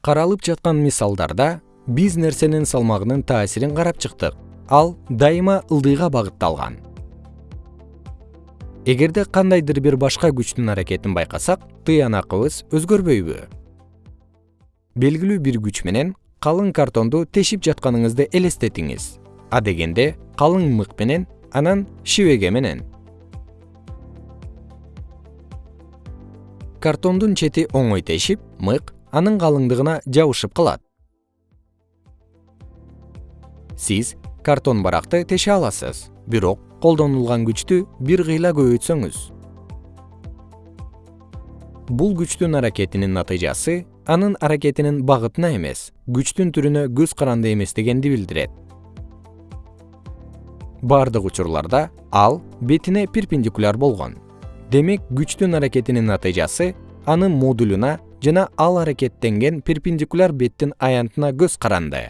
каралып жаткан мисалдарда биз нерсенин салмагынын таасирин карап чыктык. Ал дайыма ылдыйга багытталган. Эгерде кандайдыр бир башка күчтүн аракетин байкасак тыянакыбыз өзгөрбөйбү. Белгилүү бир күч менен калың картонду тешип жатканыңызды элестетиңиз. Адегенде калың мык менен анан шибеге менен. Картондун чети оңой тешип мык анын калыңдыгына жабышып калат. Сиз картон баракты теше аласыз бирок колдонулган күчтү бир кыйла көбөйтсөңүз. Бул күчтүн аракетинин натыйжасы анын аракетинин багытына эмес күчтүн түрүнө көз каранды эместегенди билдирет. Бардык учурларда ал бетине перпендикуляр болгон. Демек күчтүн аракетинин натыйжасы анын модулуна жана ал аракеттенген перпендикуляр беттин аянтына көз каранды